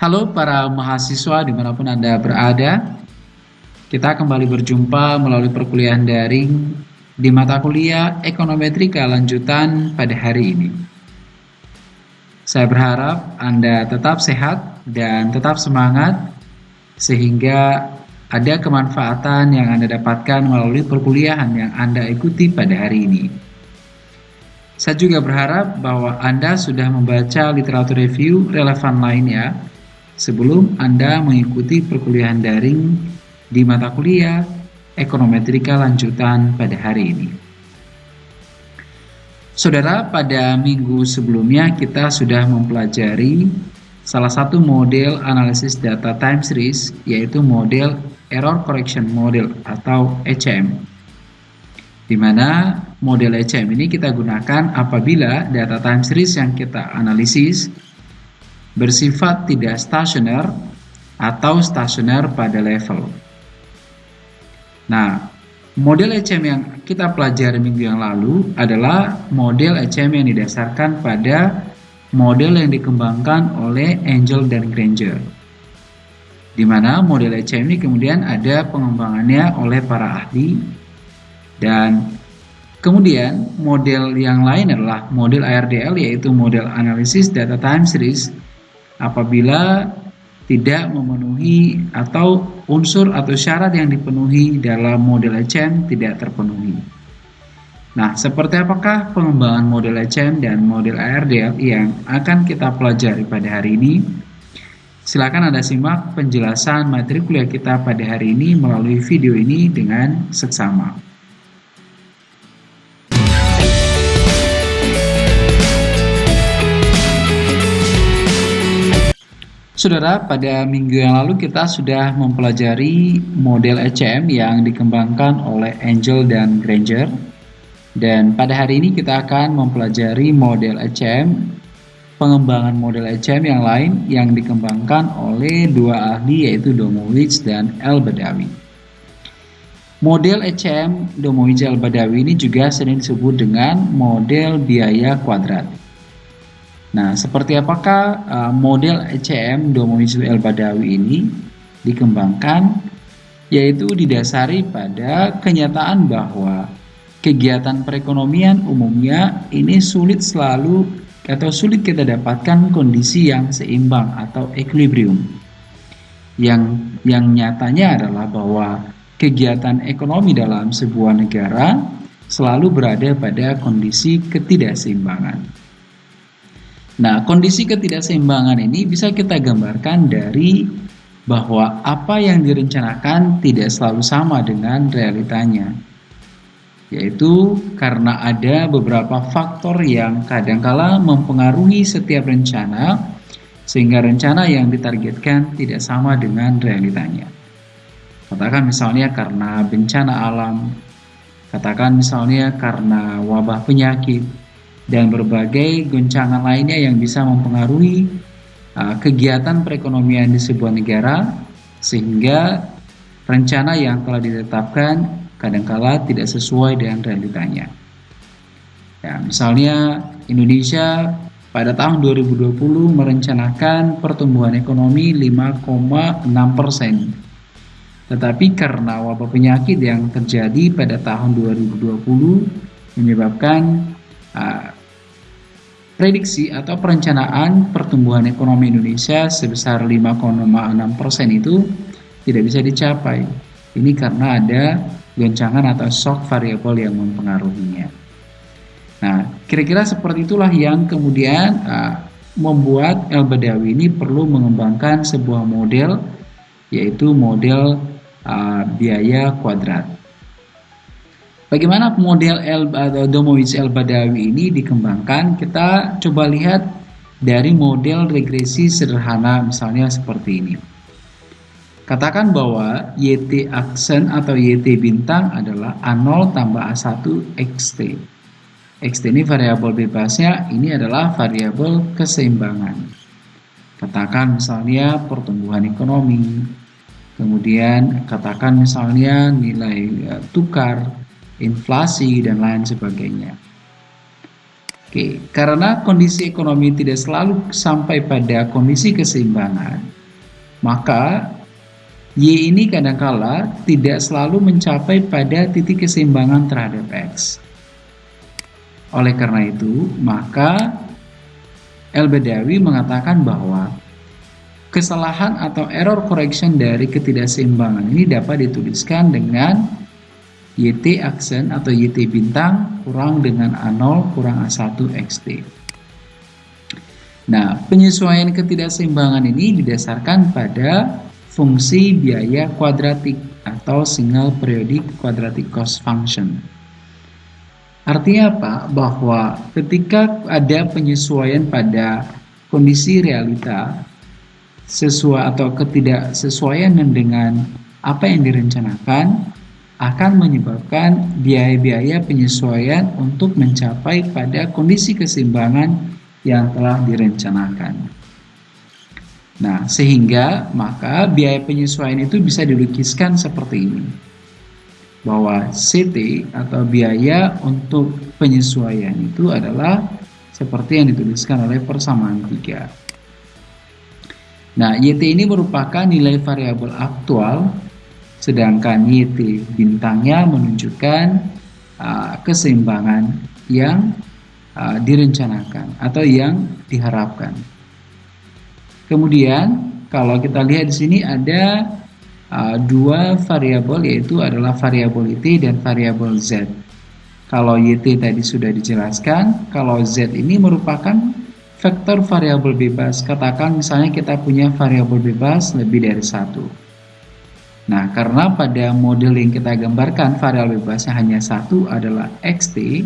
Halo para mahasiswa di mana pun Anda berada. Kita kembali berjumpa melalui perkuliahan daring di mata kuliah Ekonometrika lanjutan pada hari ini. Saya berharap Anda tetap sehat dan tetap semangat Sehingga ada kemanfaatan yang Anda dapatkan melalui perkuliahan yang Anda ikuti pada hari ini. Saya juga berharap bahwa Anda sudah membaca literatur review relevan lainnya sebelum Anda mengikuti perkuliahan daring di mata kuliah ekonometrika lanjutan pada hari ini. Saudara, pada minggu sebelumnya kita sudah mempelajari salah satu model analisis data time series yaitu model error correction model atau ECM. Di mana model ECM ini kita gunakan apabila data time series yang kita analisis bersifat tidak stasioner atau stasioner pada level. Nah, model ECM yang kita pelajari minggu yang lalu adalah model ECM yang didasarkan pada model yang dikembangkan oleh Angel dan Granger. Di mana model ECM ini kemudian ada pengembangannya oleh para ahli dan kemudian model yang lain adalah model ARDL yaitu model Analysis Data Time Series apabila tidak memenuhi atau unsur atau syarat yang dipenuhi dalam model ECM tidak terpenuhi. Nah, seperti apakah pengembangan model ECM dan model ARDL yang akan kita pelajari pada hari ini? Silakan Anda simak penjelasan materi kuliah kita pada hari ini melalui video ini dengan seksama. Saudara, pada minggu yang lalu kita sudah mempelajari model ECM yang dikembangkan oleh Angel dan Granger. Dan pada hari ini kita akan mempelajari model ECM, pengembangan model ECM yang lain yang dikembangkan oleh dua ahli yaitu Domowitz dan El Badawi. Model ECM Domowitz El Badawi ini juga sering disebut dengan model biaya kuadrat. Nah, seperti apakah uh, model ECM Domoizu El Badawi ini dikembangkan? Yaitu didasari pada kenyataan bahwa kegiatan perekonomian umumnya ini sulit selalu atau sulit kita dapatkan kondisi yang seimbang atau equilibrium. Yang yang nyatanya adalah bahwa kegiatan ekonomi dalam sebuah negara selalu berada pada kondisi ketidakseimbangan. Nah, kondisi ketidakseimbangan ini bisa kita gambarkan dari bahwa apa yang direncanakan tidak selalu sama dengan realitanya. Yaitu karena ada beberapa faktor yang kadangkala mempengaruhi setiap rencana sehingga rencana yang ditargetkan tidak sama dengan realitanya. Katakan misalnya karena bencana alam, katakan misalnya karena wabah penyakit, dan berbagai goncangan lainnya yang bisa mempengaruhi uh, kegiatan perekonomian di sebuah negara sehingga rencana yang telah ditetapkan kadangkala tidak sesuai dengan realitanya. Ya, misalnya Indonesia pada tahun 2020 merencanakan pertumbuhan ekonomi 5,6 persen. Tetapi karena wabah penyakit yang terjadi pada tahun 2020 menyebabkan uh, prediksi atau perencanaan pertumbuhan ekonomi Indonesia sebesar 5,6% itu tidak bisa dicapai. Ini karena ada goncangan atau shock variabel yang mempengaruhinya. Nah, kira-kira seperti itulah yang kemudian uh, membuat El Badawi ini perlu mengembangkan sebuah model yaitu model uh, biaya kuadrat. Bagaimana model El Domowitz El Badawi ini dikembangkan? Kita coba lihat dari model regresi sederhana misalnya seperti ini. Katakan bahwa YT aksen atau YT bintang adalah A0 tambah A1 XT. XT ini variabel bebasnya, ini adalah variabel keseimbangan. Katakan misalnya pertumbuhan ekonomi, kemudian katakan misalnya nilai eh, tukar, inflasi, dan lain sebagainya. Oke, karena kondisi ekonomi tidak selalu sampai pada kondisi keseimbangan, maka Y ini kadangkala tidak selalu mencapai pada titik keseimbangan terhadap X. Oleh karena itu, maka El Bedawi mengatakan bahwa kesalahan atau error correction dari ketidakseimbangan ini dapat dituliskan dengan YT aksen atau YT bintang kurang dengan A0 kurang A1 XT. Nah, penyesuaian ketidakseimbangan ini didasarkan pada fungsi biaya kuadratik atau single periodic quadratic cost function. Artinya apa? Bahwa ketika ada penyesuaian pada kondisi realita sesuai atau ketidaksesuaian dengan apa yang direncanakan akan menyebabkan biaya-biaya penyesuaian untuk mencapai pada kondisi keseimbangan yang telah direncanakan. Nah, sehingga maka biaya penyesuaian itu bisa dilukiskan seperti ini. Bahwa CT atau biaya untuk penyesuaian itu adalah seperti yang dituliskan oleh persamaan 3. Nah, YT ini merupakan nilai variabel aktual sedangkan YT bintangnya menunjukkan uh, keseimbangan yang uh, direncanakan atau yang diharapkan. Kemudian kalau kita lihat di sini ada uh, dua variabel yaitu adalah variabel YT dan variabel Z. Kalau YT tadi sudah dijelaskan, kalau Z ini merupakan vektor variabel bebas. Katakan misalnya kita punya variabel bebas lebih dari satu. Nah, karena pada model yang kita gambarkan variabel bebasnya hanya satu adalah xt,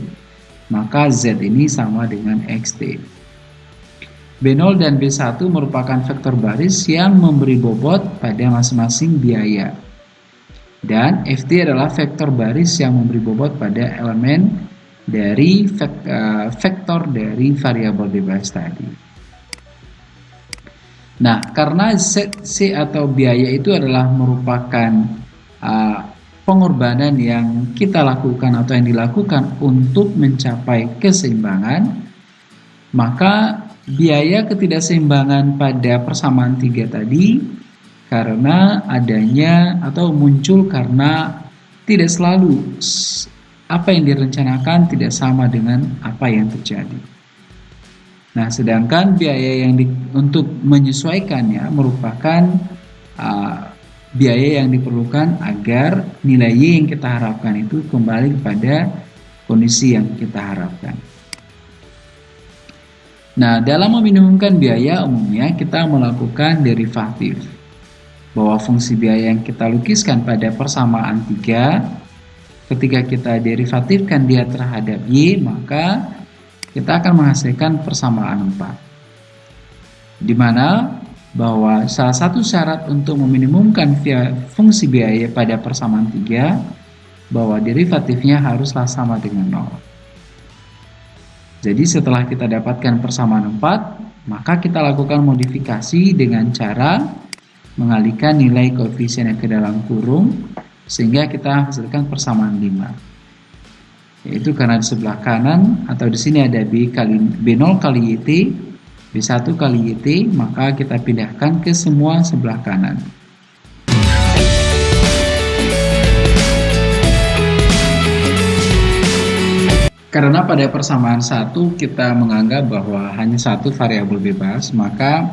maka z ini sama dengan xt. B0 dan B1 merupakan vektor baris yang memberi bobot pada masing-masing biaya. Dan FT adalah vektor baris yang memberi bobot pada elemen dari eh, vektor dari variabel bebas tadi. Nah, karena C atau biaya itu adalah merupakan uh, pengorbanan yang kita lakukan atau yang dilakukan untuk mencapai keseimbangan, maka biaya ketidakseimbangan pada persamaan tiga tadi karena adanya atau muncul karena tidak selalu apa yang direncanakan tidak sama dengan apa yang terjadi. Nah, sedangkan biaya yang di, untuk menyesuaikannya merupakan uh, biaya yang diperlukan agar nilai Y yang kita harapkan itu kembali kepada kondisi yang kita harapkan. Nah, dalam meminimumkan biaya umumnya kita melakukan derivatif. Bahwa fungsi biaya yang kita lukiskan pada persamaan 3 ketika kita derivatifkan dia terhadap Y, maka kita akan menghasilkan persamaan 4. Di mana bahwa salah satu syarat untuk meminimumkan fungsi biaya pada persamaan 3 bahwa derivatifnya haruslah sama dengan 0. Jadi setelah kita dapatkan persamaan 4, maka kita lakukan modifikasi dengan cara mengalihkan nilai koefisien yang ke dalam kurung sehingga kita hasilkan persamaan 5. Yaitu karena di sebelah kanan atau di sini ada B kali B0 kali YT, B1 kali YT, maka kita pindahkan ke semua sebelah kanan. Karena pada persamaan satu kita menganggap bahwa hanya satu variabel bebas, maka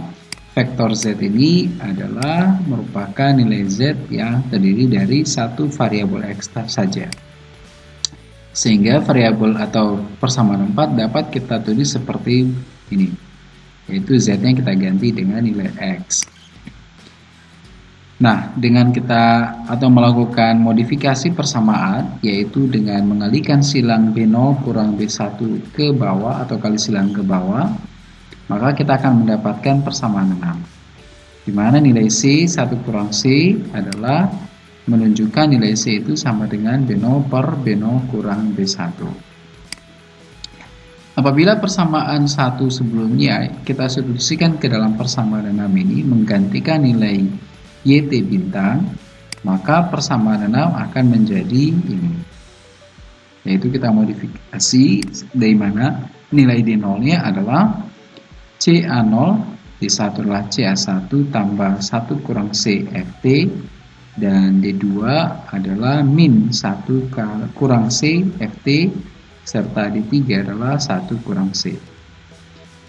vektor z ini adalah merupakan nilai z yang terdiri dari satu variabel x saja. Sehingga variabel atau persamaan 4 dapat kita tulis seperti ini, yaitu z-nya kita ganti dengan nilai x. Nah, dengan kita atau melakukan modifikasi persamaan, yaitu dengan mengalihkan silang B0 kurang B1 ke bawah atau kali silang ke bawah, maka kita akan mendapatkan persamaan 6. Di mana nilai C 1 kurang C adalah menunjukkan nilai C itu sama dengan B0 per B0 kurang B1. Apabila persamaan satu sebelumnya kita substitusikan ke dalam persamaan 6 ini menggantikan nilai YT bintang, maka persamaan 6 akan menjadi ini. Yaitu kita modifikasi dari mana nilai D0-nya adalah CA0 D1 adalah CA1 tambah 1 kurang C FT dan D2 adalah min 1 kurang C FT serta D3 adalah 1 kurang C.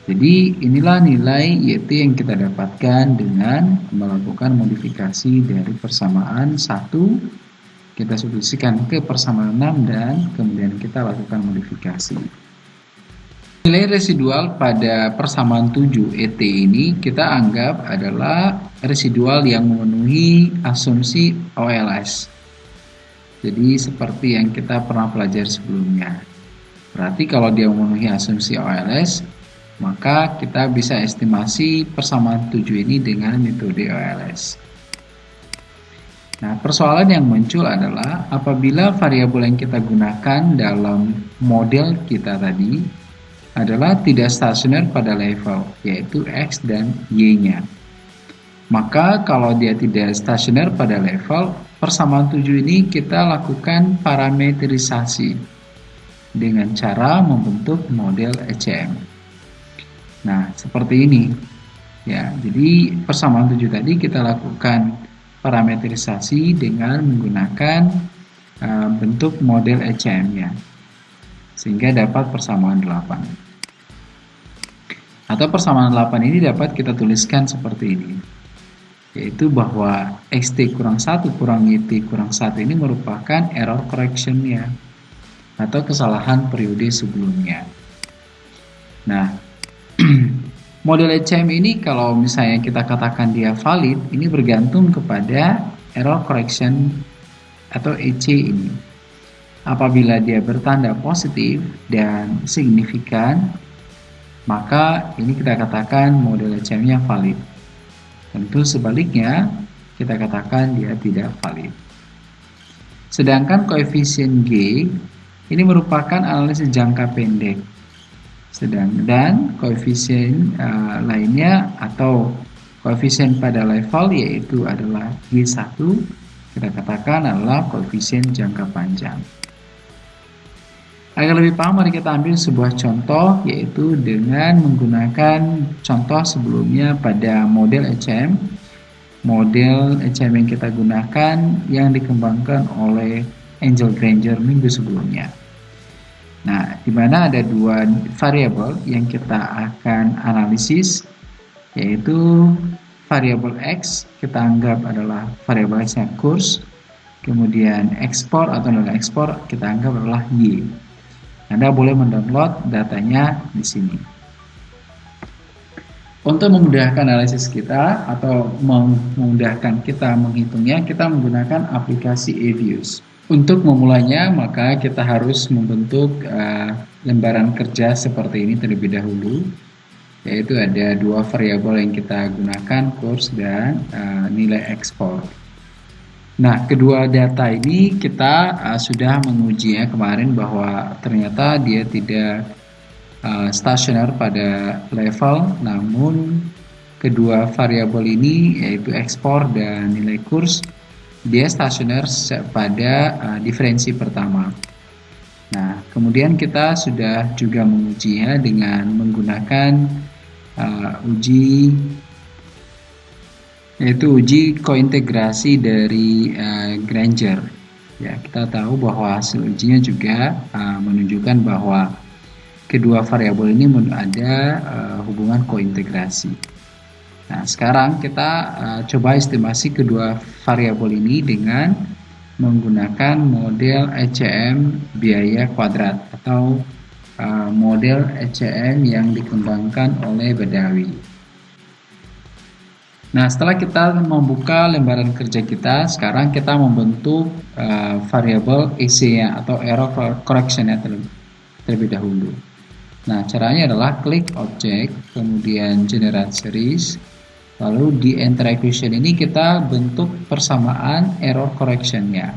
Jadi inilah nilai YT yang kita dapatkan dengan melakukan modifikasi dari persamaan 1 kita substitusikan ke persamaan 6 dan kemudian kita lakukan modifikasi. Nilai residual pada persamaan 7 ET ini kita anggap adalah residual yang memenuhi asumsi OLS. Jadi seperti yang kita pernah pelajari sebelumnya. Berarti kalau dia memenuhi asumsi OLS, maka kita bisa estimasi persamaan 7 ini dengan metode OLS. Nah, persoalan yang muncul adalah apabila variabel yang kita gunakan dalam model kita tadi adalah tidak stasioner pada level, yaitu X dan Y-nya. Maka kalau dia tidak stasioner pada level, persamaan 7 ini kita lakukan parametrisasi dengan cara membentuk model ECM. Nah, seperti ini. Ya, jadi persamaan 7 tadi kita lakukan parametrisasi dengan menggunakan uh, bentuk model ECM-nya sehingga dapat persamaan 8. Atau persamaan 8 ini dapat kita tuliskan seperti ini. Yaitu bahwa xt kurang 1 kurang yt kurang 1 ini merupakan error correction-nya atau kesalahan periode sebelumnya. Nah, model ECM ini kalau misalnya kita katakan dia valid, ini bergantung kepada error correction atau EC ini. Apabila dia bertanda positif dan signifikan, maka ini kita katakan model ECM-nya valid. Tentu sebaliknya, kita katakan dia tidak valid. Sedangkan koefisien G ini merupakan analisis jangka pendek. Sedang dan koefisien uh, lainnya atau koefisien pada level yaitu adalah G1 kita katakan adalah koefisien jangka panjang. Agar lebih paham, mari kita ambil sebuah contoh, yaitu dengan menggunakan contoh sebelumnya pada model ECM. Model ECM yang kita gunakan yang dikembangkan oleh Angel Granger minggu sebelumnya. Nah, di mana ada dua variabel yang kita akan analisis, yaitu variabel X kita anggap adalah variabel X kurs, kemudian ekspor atau nilai ekspor kita anggap adalah Y. Anda boleh mendownload datanya di sini. Untuk memudahkan analisis kita atau memudahkan kita menghitungnya, kita menggunakan aplikasi eViews. Untuk memulainya, maka kita harus membentuk uh, lembaran kerja seperti ini terlebih dahulu, yaitu ada dua variabel yang kita gunakan, kurs dan uh, nilai ekspor. Nah, kedua data ini kita uh, sudah menguji ya kemarin bahwa ternyata dia tidak uh, stasioner pada level, namun kedua variabel ini yaitu ekspor dan nilai kurs dia stasioner pada uh, diferensi pertama. Nah, kemudian kita sudah juga menguji ya dengan menggunakan uh, uji yaitu uji kointegrasi dari uh, Granger. Ya, kita tahu bahwa hasil ujinya juga uh, menunjukkan bahwa kedua variabel ini ada uh, hubungan kointegrasi. Nah, sekarang kita uh, coba estimasi kedua variabel ini dengan menggunakan model ECM biaya kuadrat atau uh, model ECM yang dikembangkan oleh Badawi. Nah, setelah kita membuka lembaran kerja kita, sekarang kita membentuk uh, variabel EC-nya atau error correction-nya terlebih, terlebih dahulu. Nah, caranya adalah klik object, kemudian generate series, lalu di enter equation ini kita bentuk persamaan error correction-nya.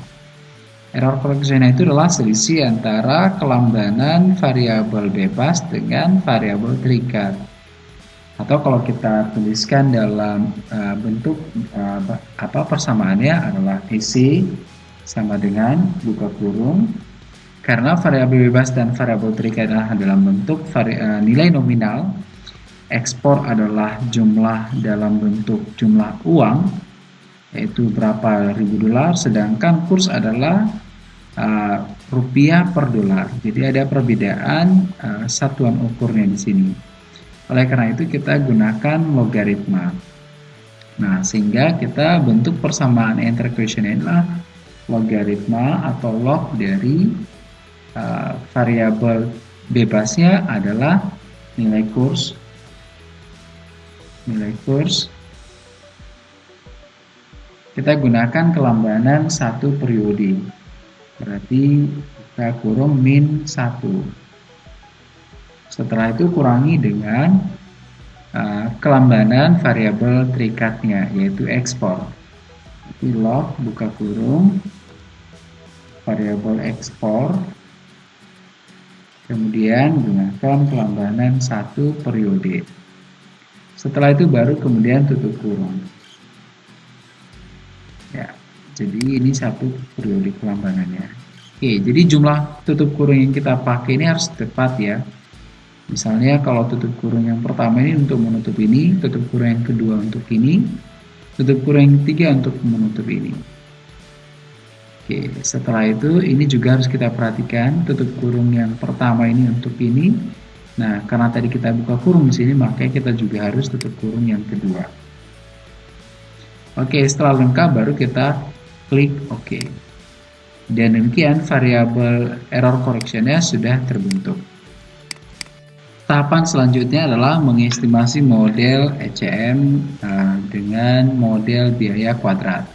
Error correction itu adalah selisih antara kelambanan variabel bebas dengan variabel terikat atau kalau kita tuliskan dalam uh, bentuk uh, apa persamaannya adalah isi sama dengan buka kurung. Karena variabel bebas dan variabel terikat adalah dalam bentuk vari, uh, nilai nominal. Ekspor adalah jumlah dalam bentuk jumlah uang yaitu berapa ribu dolar sedangkan kurs adalah uh, rupiah per dolar. Jadi ada perbedaan uh, satuan ukurnya di sini oleh karena itu kita gunakan logaritma. Nah sehingga kita bentuk persamaan enter equation adalah logaritma atau log dari uh, variabel bebasnya adalah nilai kurs. Nilai kurs. Kita gunakan kelambanan satu periode. Berarti kita kurung min 1 setelah itu kurangi dengan uh, kelambanan variabel terikatnya yaitu ekspor jadi buka kurung variabel ekspor kemudian gunakan kelambanan satu periode setelah itu baru kemudian tutup kurung. Ya, jadi ini satu periode kelambanannya. Oke, jadi jumlah tutup kurung yang kita pakai ini harus tepat ya. Misalnya kalau tutup kurung yang pertama ini untuk menutup ini, tutup kurung yang kedua untuk ini, tutup kurung yang ketiga untuk menutup ini. Oke, setelah itu ini juga harus kita perhatikan tutup kurung yang pertama ini untuk ini, Nah, karena tadi kita buka kurung di sini, makanya kita juga harus tutup kurung yang kedua. Oke, setelah lengkap baru kita klik OK. Dan demikian variabel error correctionnya sudah terbentuk. Tahapan selanjutnya adalah mengestimasi model ECM uh, dengan model biaya kuadrat.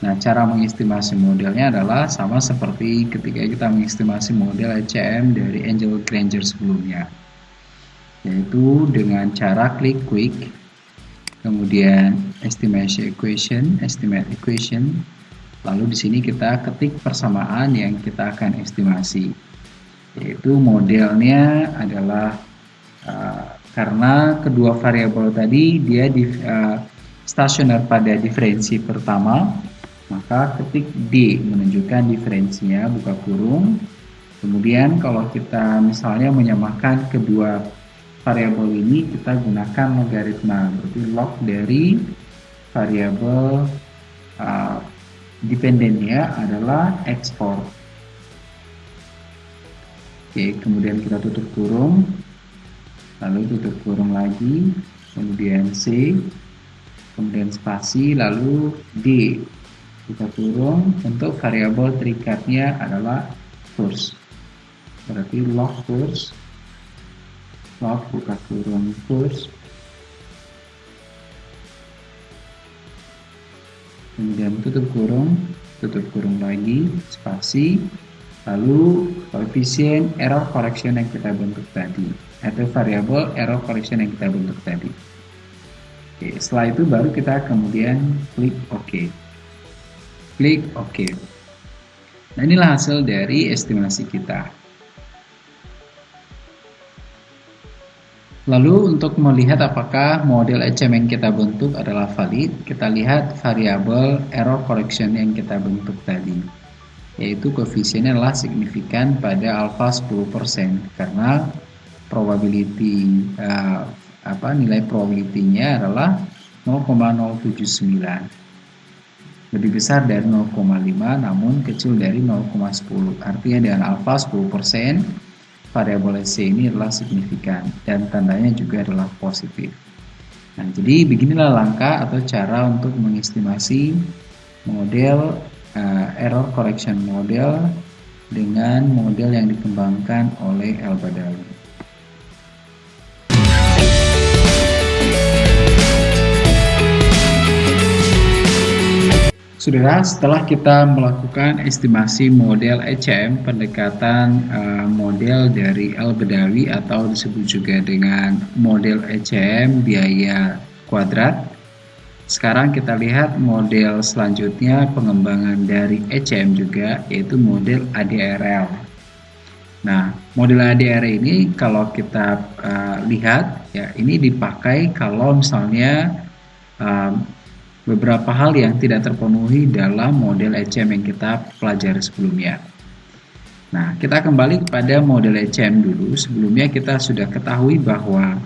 Nah, cara mengestimasi modelnya adalah sama seperti ketika kita mengestimasi model ECM dari Angel Granger sebelumnya. Yaitu dengan cara klik quick, kemudian estimation equation, estimate equation, lalu di sini kita ketik persamaan yang kita akan estimasi. Yaitu modelnya adalah uh, karena kedua variabel tadi dia di, uh, stasioner pada diferensi pertama maka ketik D menunjukkan diferensinya buka kurung. Kemudian kalau kita misalnya menyamakan kedua variabel ini kita gunakan logaritma berarti log dari variabel uh, dependennya adalah ekspor oke kemudian kita tutup kurung lalu tutup kurung lagi kemudian C kemudian spasi lalu D. Kita turun untuk variabel terikatnya adalah kurs berarti log kurs log buka kurung kurs kemudian tutup kurung tutup kurung lagi spasi lalu koefisien error correction yang kita bentuk tadi atau variabel error correction yang kita bentuk tadi Oke, setelah itu baru kita kemudian klik OK klik OK. Nah inilah hasil dari estimasi kita. Lalu untuk melihat apakah model ECM yang kita bentuk adalah valid, kita lihat variabel error correction yang kita bentuk tadi. Yaitu koefisiennya adalah signifikan pada alfa 10% karena probability uh, apa nilai probability-nya adalah 0,079 lebih besar dari 0,5 namun kecil dari 0,10 artinya dengan alfa 10% variabel C ini adalah signifikan dan tandanya juga adalah positif. Nah jadi beginilah langkah atau cara untuk mengestimasi model uh, error correction model dengan model yang dikembangkan oleh El Saudara, setelah kita melakukan estimasi model ECM, pendekatan uh, model dari Al-Bedawi atau disebut juga dengan model ECM biaya kuadrat. Sekarang kita lihat model selanjutnya pengembangan dari ECM juga yaitu model ADRL. Nah, model ADR ini kalau kita uh, lihat ya ini dipakai kalau misalnya uh, beberapa hal yang tidak terpenuhi dalam model ECM yang kita pelajari sebelumnya. Nah, kita kembali kepada model ECM dulu. Sebelumnya kita sudah ketahui bahwa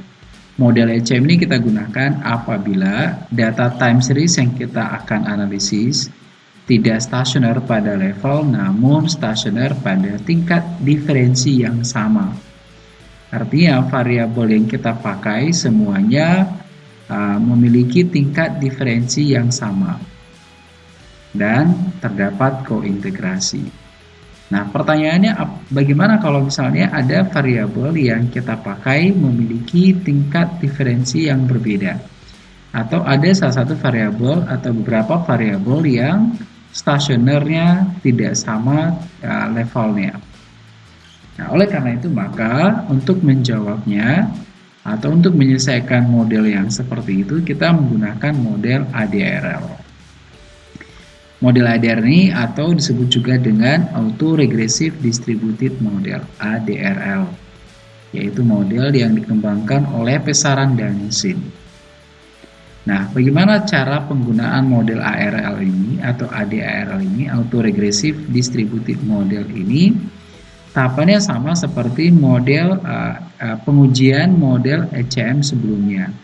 Model ECM ini kita gunakan apabila data time series yang kita akan analisis tidak stasioner pada level namun stasioner pada tingkat diferensi yang sama. Artinya variabel yang kita pakai semuanya memiliki tingkat diferensi yang sama dan terdapat kointegrasi. Nah, pertanyaannya bagaimana kalau misalnya ada variabel yang kita pakai memiliki tingkat diferensi yang berbeda? Atau ada salah satu variabel atau beberapa variabel yang stasionernya tidak sama uh, levelnya. Nah, oleh karena itu maka untuk menjawabnya atau untuk menyelesaikan model yang seperti itu kita menggunakan model ADRL. Model ADRL ini atau disebut juga dengan Auto Regressive Distributed Model ADRL yaitu model yang dikembangkan oleh Pesaran dan Sin. Nah, bagaimana cara penggunaan model ARL ini atau ADARL ini, Auto Regressive Distributed Model ini? Tahapannya sama seperti model uh, uh, pengujian model ECM sebelumnya,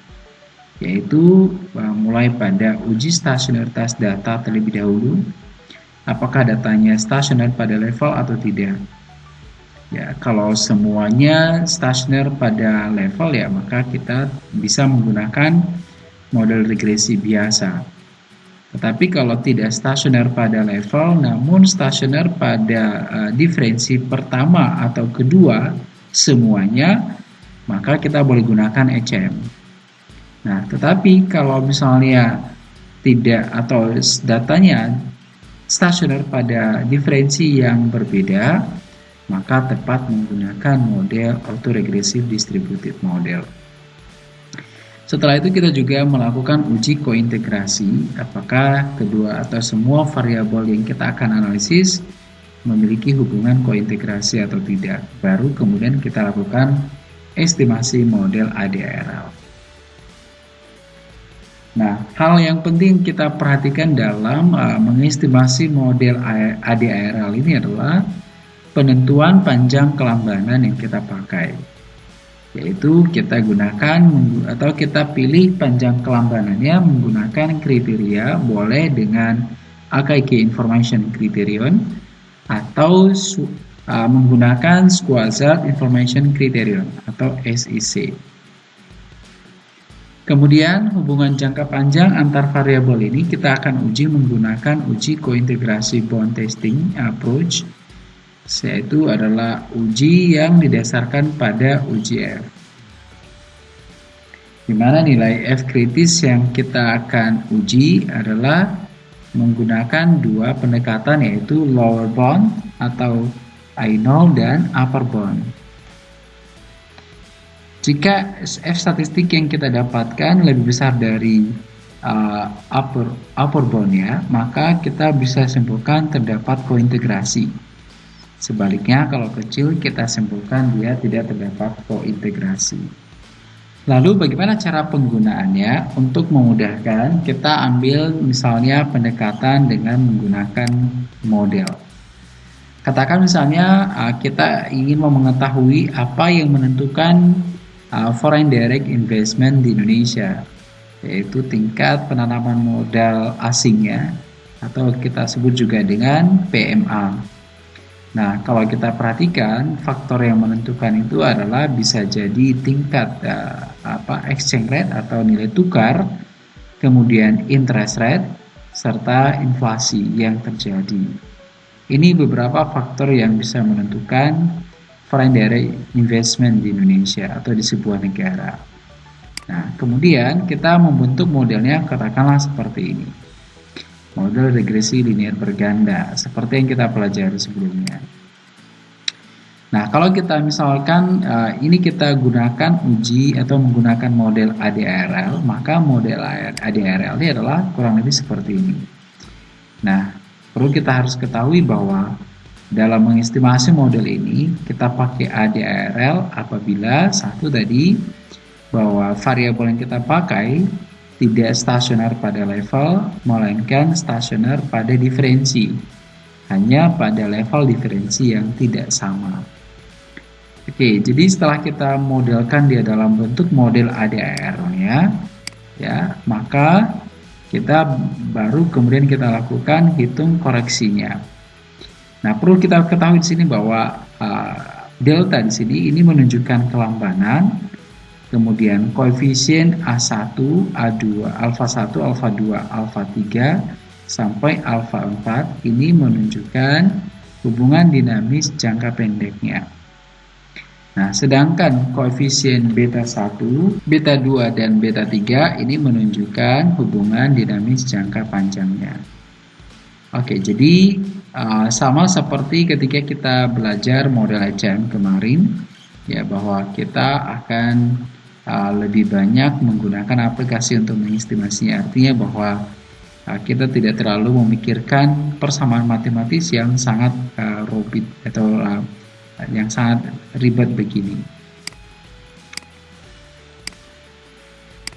yaitu uh, mulai pada uji stasionaritas data terlebih dahulu, apakah datanya stasioner pada level atau tidak. Ya, kalau semuanya stasioner pada level ya, maka kita bisa menggunakan model regresi biasa. Tetapi kalau tidak stasioner pada level, namun stasioner pada uh, diferensi pertama atau kedua semuanya, maka kita boleh gunakan ECM. Nah, tetapi kalau misalnya tidak atau datanya stasioner pada diferensi yang berbeda, maka tepat menggunakan model autoregressive distributed model. Setelah itu kita juga melakukan uji kointegrasi apakah kedua atau semua variabel yang kita akan analisis memiliki hubungan kointegrasi atau tidak. Baru kemudian kita lakukan estimasi model ADRL. Nah, hal yang penting kita perhatikan dalam uh, mengestimasi model ADRL ini adalah penentuan panjang kelambanan yang kita pakai yaitu kita gunakan atau kita pilih panjang kelambanannya menggunakan kriteria boleh dengan AKG Information Criterion atau uh, menggunakan Squazard Information Criterion atau SIC. Kemudian hubungan jangka panjang antar variabel ini kita akan uji menggunakan uji kointegrasi bond testing approach yaitu adalah uji yang didasarkan pada uji F. Di mana nilai F kritis yang kita akan uji adalah menggunakan dua pendekatan yaitu lower bound atau I0 dan upper bound. Jika F statistik yang kita dapatkan lebih besar dari uh, upper upper boundnya, maka kita bisa simpulkan terdapat kointegrasi. Sebaliknya, kalau kecil kita simpulkan dia tidak terdapat kointegrasi. Lalu bagaimana cara penggunaannya? Untuk memudahkan, kita ambil misalnya pendekatan dengan menggunakan model. Katakan misalnya uh, kita ingin mengetahui apa yang menentukan uh, foreign direct investment di Indonesia, yaitu tingkat penanaman modal asingnya atau kita sebut juga dengan PMA. Nah, kalau kita perhatikan, faktor yang menentukan itu adalah bisa jadi tingkat uh, apa exchange rate atau nilai tukar, kemudian interest rate, serta inflasi yang terjadi. Ini beberapa faktor yang bisa menentukan foreign direct investment di Indonesia atau di sebuah negara. Nah, kemudian kita membentuk modelnya katakanlah seperti ini model regresi linear berganda seperti yang kita pelajari sebelumnya. Nah, kalau kita misalkan uh, ini kita gunakan uji atau menggunakan model ADRL, maka model ADRL ini adalah kurang lebih seperti ini. Nah, perlu kita harus ketahui bahwa dalam mengestimasi model ini kita pakai ADRL apabila satu tadi bahwa variabel yang kita pakai tidak stasioner pada level, melainkan stasioner pada diferensi, hanya pada level diferensi yang tidak sama. Oke, jadi setelah kita modelkan dia dalam bentuk model ADR-nya, ya, maka kita baru kemudian kita lakukan hitung koreksinya. Nah, perlu kita ketahui di sini bahwa uh, delta di sini ini menunjukkan kelambanan, kemudian koefisien A1, A2, alfa 1, alfa 2, alfa 3 sampai alfa 4 ini menunjukkan hubungan dinamis jangka pendeknya. Nah, sedangkan koefisien beta 1, beta 2, dan beta 3 ini menunjukkan hubungan dinamis jangka panjangnya. Oke, jadi uh, sama seperti ketika kita belajar model HM kemarin, ya bahwa kita akan uh, lebih banyak menggunakan aplikasi untuk mengestimasinya. Artinya bahwa uh, kita tidak terlalu memikirkan persamaan matematis yang sangat uh, atau uh, yang sangat ribet begini.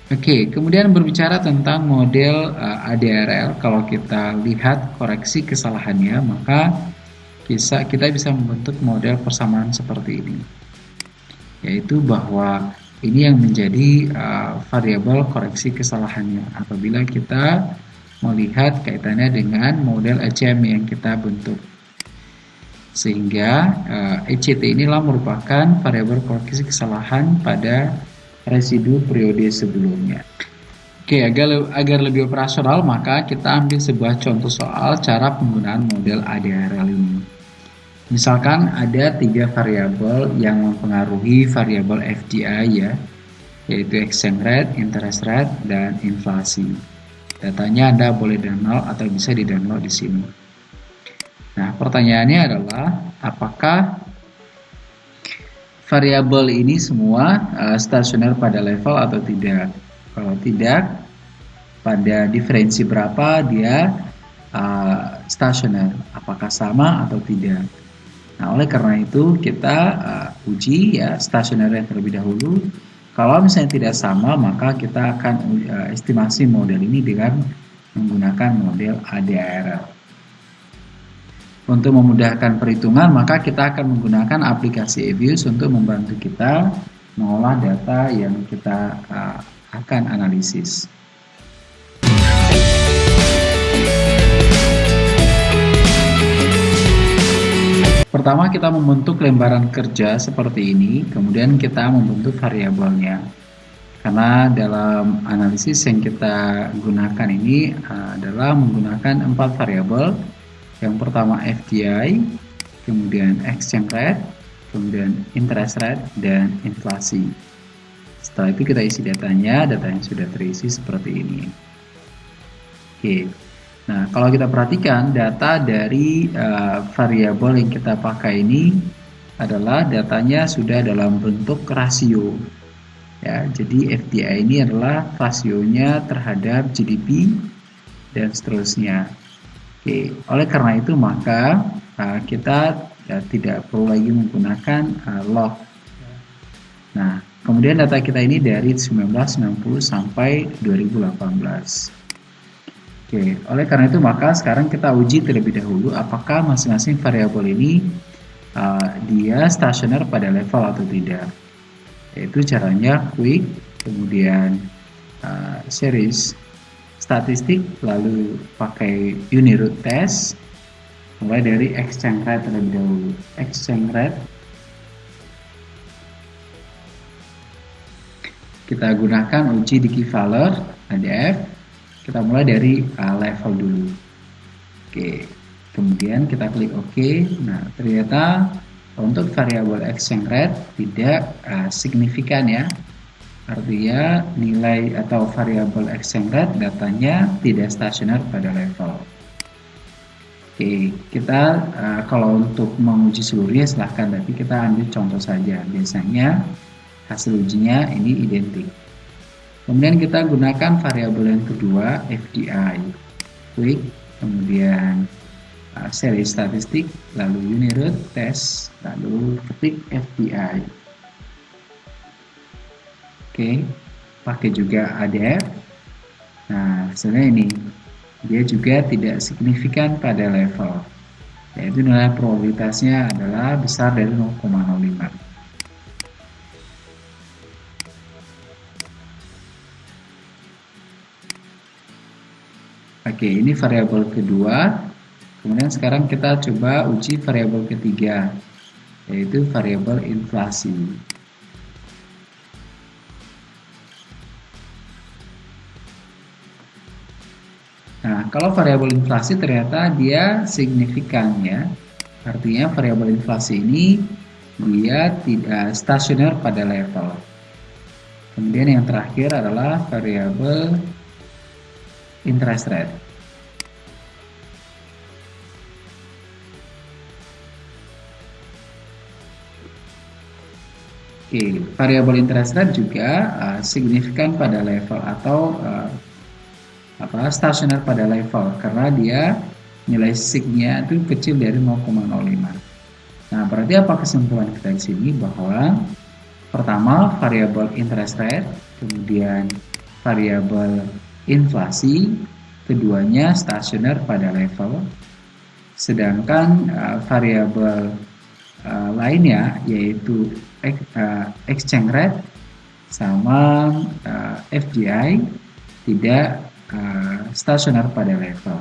Oke, kemudian berbicara tentang model uh, ADRL, kalau kita lihat koreksi kesalahannya, maka bisa kita bisa membentuk model persamaan seperti ini. Yaitu bahwa ini yang menjadi uh, variabel koreksi kesalahannya apabila kita melihat kaitannya dengan model ECM yang kita bentuk sehingga uh, eh, ECT inilah merupakan variabel koreksi kesalahan pada residu periode sebelumnya. Oke, agar, agar lebih operasional, maka kita ambil sebuah contoh soal cara penggunaan model ADRL ini. Misalkan ada tiga variabel yang mempengaruhi variabel FDI ya, yaitu exchange rate, interest rate, dan inflasi. Datanya Anda boleh download atau bisa di-download di sini. Nah, pertanyaannya adalah apakah variabel ini semua uh, stasioner pada level atau tidak? Kalau tidak, pada diferensi berapa dia uh, stasioner? Apakah sama atau tidak? Nah, oleh karena itu kita uh, uji ya stasioner terlebih dahulu. Kalau misalnya tidak sama, maka kita akan uh, estimasi model ini dengan menggunakan model ADARL. Untuk memudahkan perhitungan, maka kita akan menggunakan aplikasi Evius untuk membantu kita mengolah data yang kita uh, akan analisis. Pertama kita membentuk lembaran kerja seperti ini, kemudian kita membentuk variabelnya. Karena dalam analisis yang kita gunakan ini uh, adalah menggunakan empat variabel yang pertama FDI, kemudian exchange rate, kemudian interest rate, dan inflasi. Setelah itu kita isi datanya, datanya sudah terisi seperti ini. Oke, nah kalau kita perhatikan data dari uh, variabel yang kita pakai ini adalah datanya sudah dalam bentuk rasio. Ya, jadi FDI ini adalah rasionya terhadap GDP dan seterusnya. Oke, oleh karena itu maka uh, kita ya, tidak perlu lagi menggunakan uh, log. Nah, kemudian data kita ini dari 1990 sampai 2018. Oke, oleh karena itu maka sekarang kita uji terlebih dahulu apakah masing-masing variabel ini uh, dia stasioner pada level atau tidak. Yaitu caranya quick, kemudian uh, series statistik lalu pakai Uniroot test mulai dari exchange rate terlebih dahulu. Exchange rate kita gunakan uji di Keyvaler ADF kita mulai dari uh, level dulu oke kemudian kita klik OK nah ternyata untuk variabel exchange rate tidak uh, signifikan ya Artinya nilai atau variabel exchange rate datanya tidak stasioner pada level. Oke, kita uh, kalau untuk menguji seluruhnya silahkan, tapi kita ambil contoh saja. Biasanya hasil ujinya ini identik. Kemudian kita gunakan variabel yang kedua, FDI. Klik, kemudian uh, seri statistik, lalu unit test, lalu ketik FDI. Oke, pakai juga ADF. Nah, hasilnya ini dia juga tidak signifikan pada level yaitu nilai probabilitasnya adalah besar dari 0,05 Oke, ini variabel kedua. Kemudian sekarang kita coba uji variabel ketiga, yaitu variabel inflasi. Nah, kalau variabel inflasi ternyata dia signifikan ya. Artinya variabel inflasi ini dia tidak stasioner pada level. Kemudian yang terakhir adalah variabel interest rate. Oke, variabel interest rate juga uh, signifikan pada level atau uh, apa stasioner pada level karena dia nilai signya itu kecil dari 0,05. Nah, berarti apa kesimpulan kita di sini bahwa pertama variabel interest rate, kemudian variabel inflasi, keduanya stasioner pada level, sedangkan uh, variabel uh, lainnya yaitu uh, exchange rate sama uh, FDI tidak uh, stasioner pada level.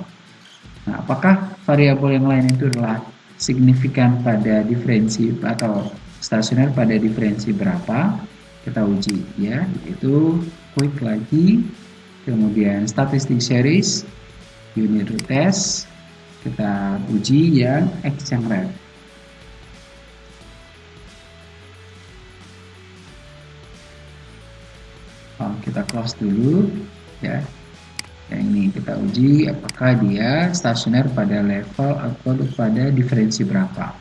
Nah, apakah variabel yang lain itu adalah signifikan pada diferensi atau stasioner pada diferensi berapa? Kita uji ya, yaitu quick lagi, kemudian statistik series, unit test, kita uji yang exchange rate. Oh, kita close dulu ya. Yang ini kita uji apakah dia stasioner pada level atau pada diferensi berapa?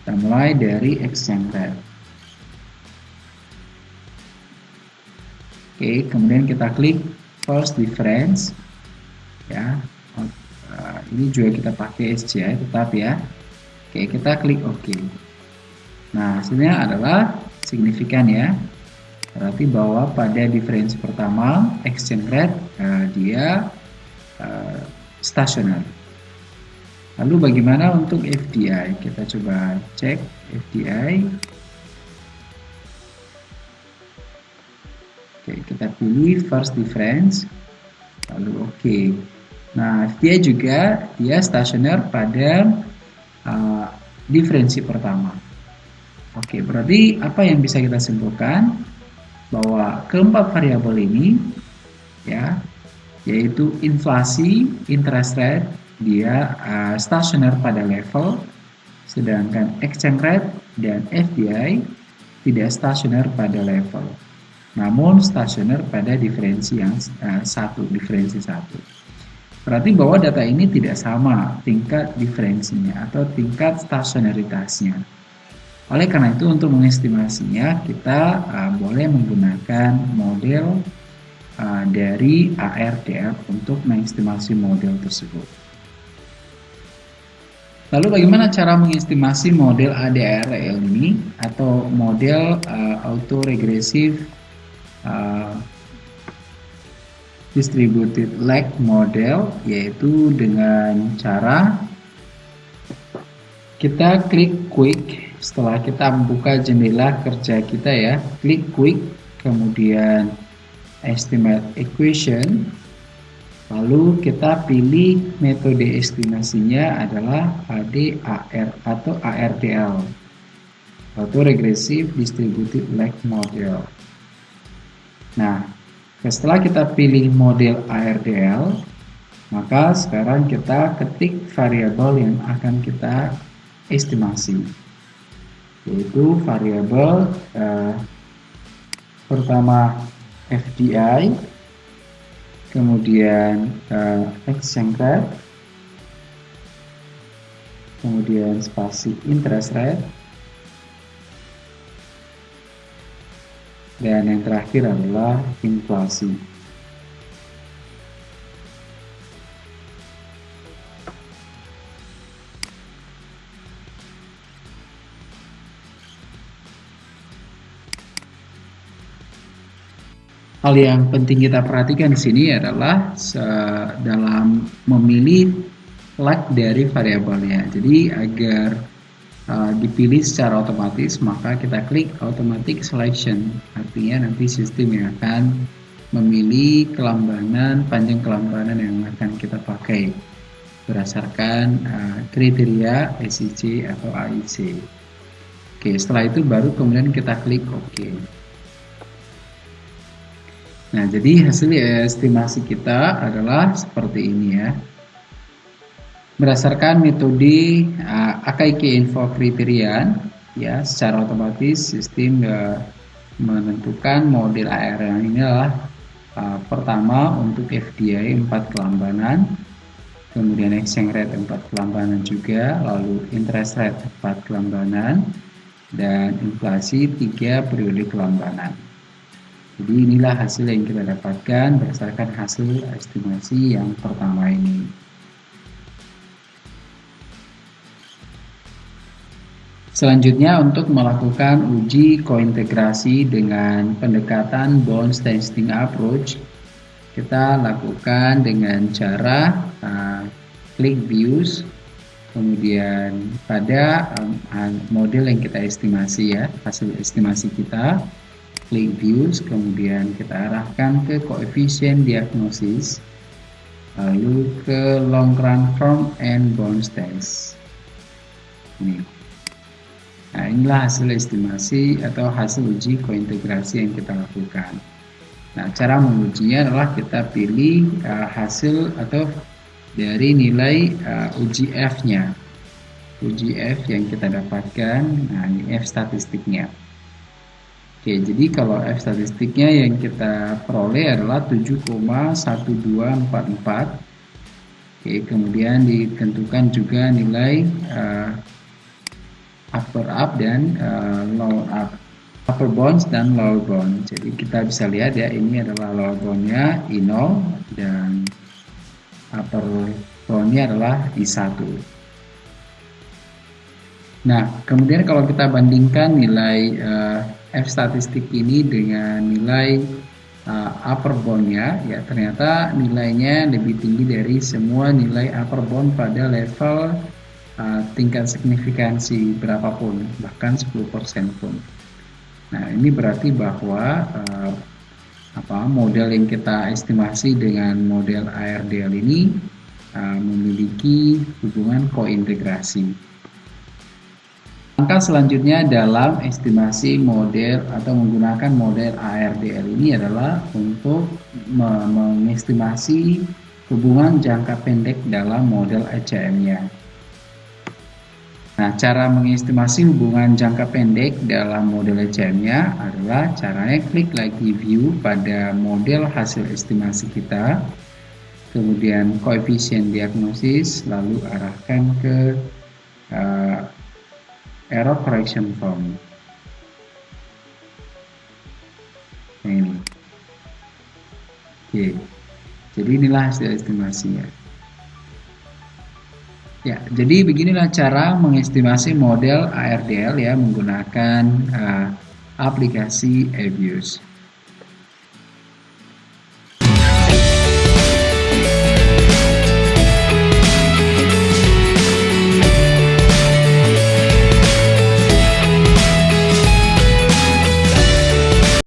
Kita mulai dari exchange rate oke kemudian kita klik first difference ya uh, ini juga kita pakai SCI tetap ya oke kita klik OK nah hasilnya adalah signifikan ya Berarti bahwa pada diferensi pertama exchange rate uh, dia uh, stasioner. Lalu bagaimana untuk FDI? Kita coba cek FDI. Oke, kita pilih first difference. Lalu oke. Okay. Nah, FDI juga dia stasioner pada uh, diferensi pertama. Oke, berarti apa yang bisa kita simpulkan? bahwa keempat variabel ini ya yaitu inflasi, interest rate dia uh, stasioner pada level sedangkan exchange rate dan FDI tidak stasioner pada level namun stasioner pada diferensi yang uh, satu diferensi satu berarti bahwa data ini tidak sama tingkat diferensinya atau tingkat stasionaritasnya oleh karena itu untuk mengestimasinya kita uh, boleh menggunakan model uh, dari ARDR untuk mengestimasi model tersebut. Lalu bagaimana cara mengestimasi model ADRL ini atau model uh, autoregressive uh, distributed lag model yaitu dengan cara kita klik quick. Setelah kita membuka jendela kerja kita ya klik quick kemudian estimate equation. Lalu kita pilih metode estimasinya adalah ADAR atau ARDL atau Regressive Distributed Lag Model nah setelah kita pilih model ARDL maka sekarang kita ketik variabel yang akan kita estimasi yaitu variabel uh, pertama FDI kemudian uh, exchange kemudian spasi interest rate dan yang terakhir adalah inflasi hal yang penting kita perhatikan di sini adalah dalam memilih lag dari variabelnya. Jadi agar uh, dipilih secara otomatis maka kita klik automatic selection. Artinya nanti sistem yang akan memilih kelambanan, panjang kelambanan yang akan kita pakai berdasarkan uh, kriteria SIC atau AIC. Oke, setelah itu baru kemudian kita klik OK. Nah, jadi hasil estimasi kita adalah seperti ini ya. Berdasarkan metode uh, AKIK info kriterian, ya, secara otomatis sistem uh, menentukan model ARL ini adalah uh, pertama untuk FDI 4 kelambanan, kemudian exchange rate 4 kelambanan juga, lalu interest rate 4 kelambanan, dan inflasi 3 periode kelambanan. Jadi inilah hasil yang kita dapatkan berdasarkan hasil estimasi yang pertama ini. Selanjutnya untuk melakukan uji kointegrasi dengan pendekatan bounce testing approach, kita lakukan dengan cara uh, klik views, kemudian pada um, model yang kita estimasi ya, hasil estimasi kita, klik views kemudian kita arahkan ke koefisien diagnosis lalu ke long run form and bounce test. Ini nah inilah hasil estimasi atau hasil uji kointegrasi yang kita lakukan. Nah cara mengujinya adalah kita pilih uh, hasil atau dari nilai uh, uji F nya uji F yang kita dapatkan nah ini F statistiknya. Oke, jadi kalau F statistiknya yang kita peroleh adalah 7,1244. Oke, kemudian ditentukan juga nilai uh, upper up dan uh, lower up. Upper bounds dan lower bound. Jadi kita bisa lihat ya, ini adalah lower boundnya I0 dan upper boundnya adalah I1. Nah, kemudian kalau kita bandingkan nilai uh, F statistik ini dengan nilai uh, upper boundnya ya ternyata nilainya lebih tinggi dari semua nilai upper bound pada level uh, tingkat signifikansi berapapun bahkan 10% pun nah ini berarti bahwa uh, apa model yang kita estimasi dengan model ARDL ini uh, memiliki hubungan kointegrasi Langkah selanjutnya dalam estimasi model atau menggunakan model ARDL ini adalah untuk mengestimasi hubungan jangka pendek dalam model ECM-nya. Nah, cara mengestimasi hubungan jangka pendek dalam model ECM-nya adalah caranya klik lagi view pada model hasil estimasi kita, kemudian koefisien diagnosis, lalu arahkan ke uh, error correction form. Nah ini. Oke. Jadi inilah hasil estimasinya ya jadi beginilah cara mengestimasi model ARDL ya menggunakan uh, aplikasi Avius